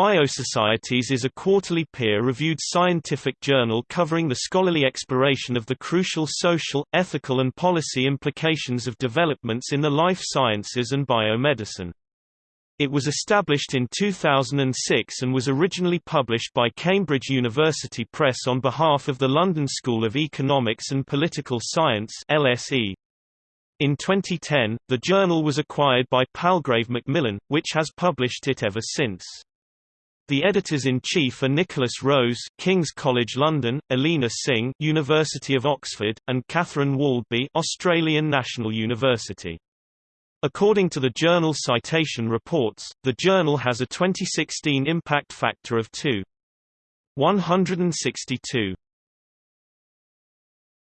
Biosocieties is a quarterly peer-reviewed scientific journal covering the scholarly exploration of the crucial social, ethical and policy implications of developments in the life sciences and biomedicine. It was established in 2006 and was originally published by Cambridge University Press on behalf of the London School of Economics and Political Science LSE. In 2010, the journal was acquired by Palgrave Macmillan, which has published it ever since. The editors-in-chief are Nikolas Rose, King's College London, Ilina Singh, University of Oxford, and Catherine Waldby, Australian National University. According to the journal Citation Reports, the journal has a 2016 impact factor of 2.162.